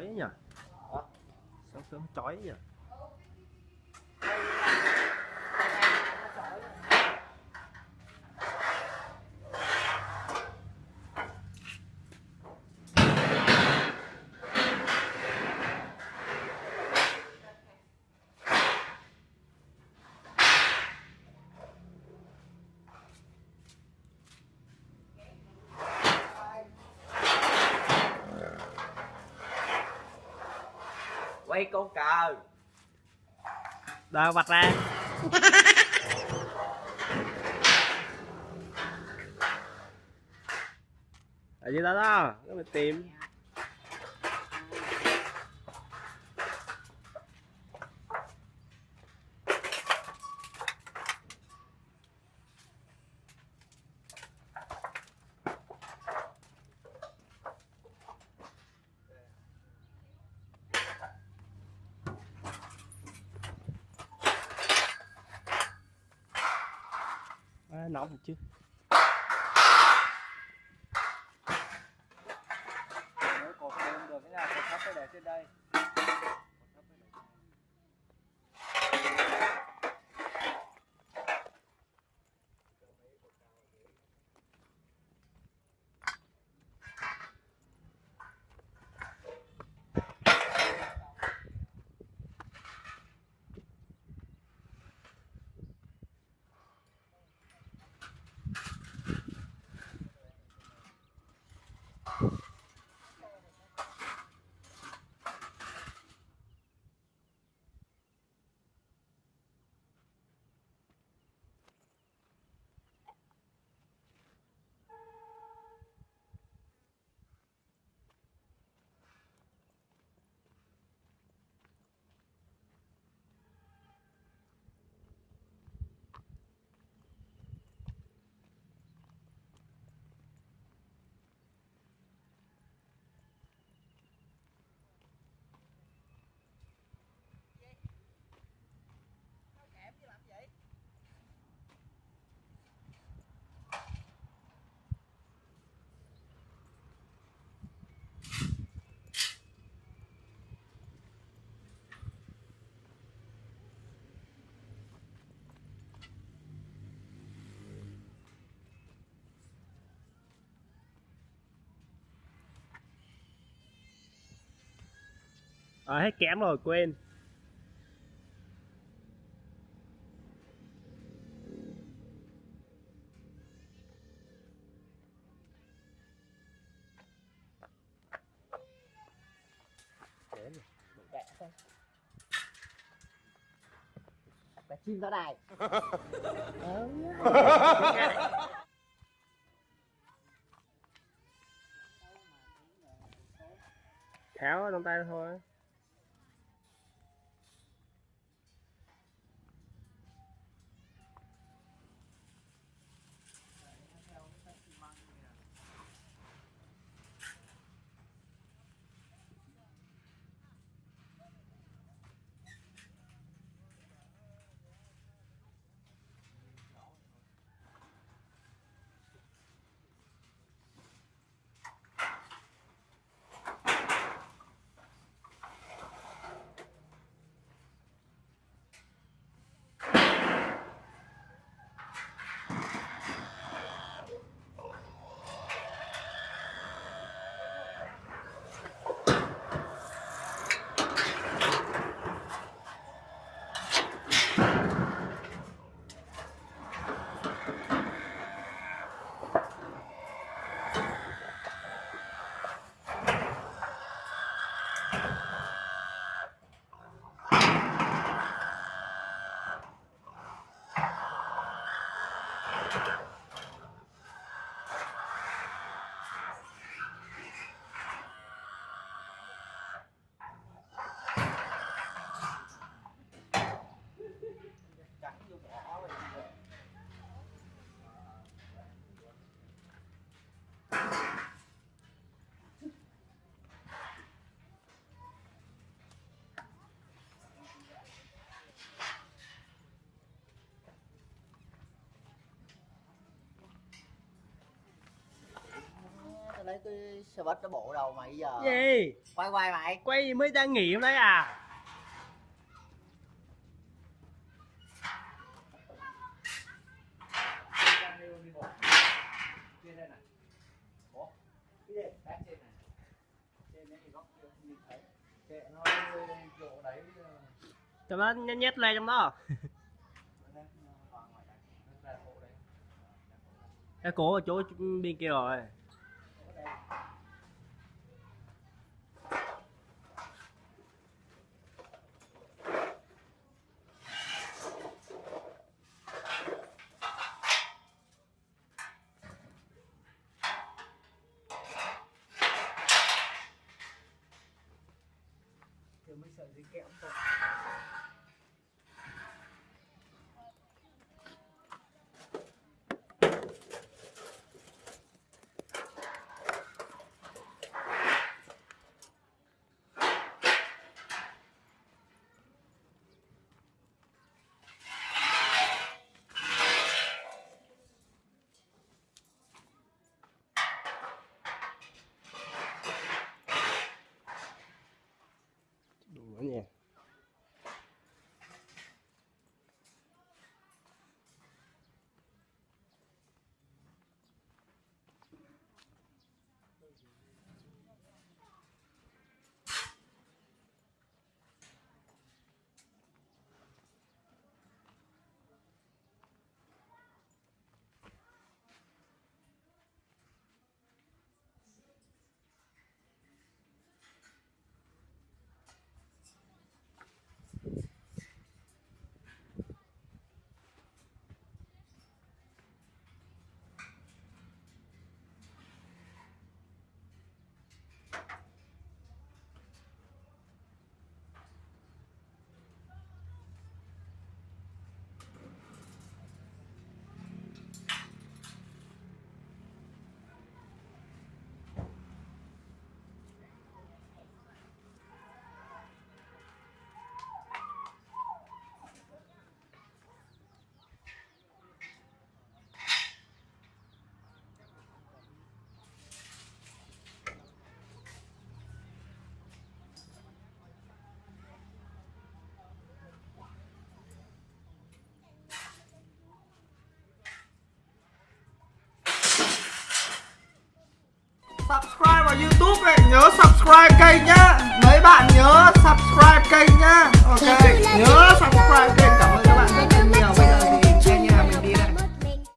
chói nhỉ? Sáng sớm chói nhỉ quay con cờ. Đâu vạch ra. Ở dưới đó đó Nó phải tìm à, nóng chứ. Nếu cột không được cái nhà cột thấp để trên đây. À, hết kém rồi quên. Chim ra đài. Tháo ở trong tay thôi cái xe bít nó bộ đầu mày giờ gì? Quay quay mày. Quay gì mới đang nghiệm đấy à? Nó cho nó nhét nhét lên trong đó. Cái cổ ở chỗ bên kia rồi ở đây. Thiếu mấy sợi dây kẽm thôi. subscribe vào youtube này nhớ subscribe kênh nhá. Mấy bạn nhớ subscribe kênh nhá. Ok nhớ subscribe kênh cảm ơn.